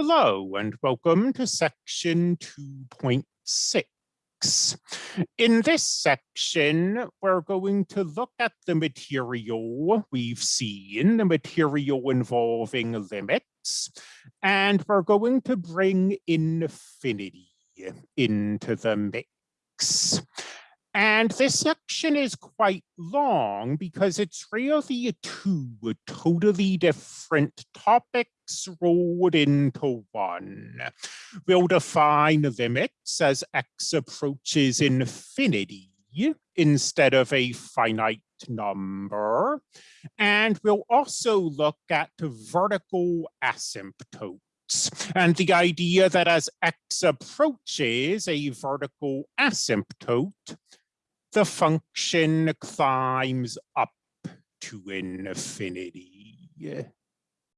Hello and welcome to section 2.6. In this section, we're going to look at the material we've seen, the material involving limits, and we're going to bring infinity into the mix. And this section is quite long because it's really two totally different topics rolled into one. We'll define limits as x approaches infinity instead of a finite number. And we'll also look at vertical asymptotes and the idea that as x approaches a vertical asymptote, the function climbs up to infinity.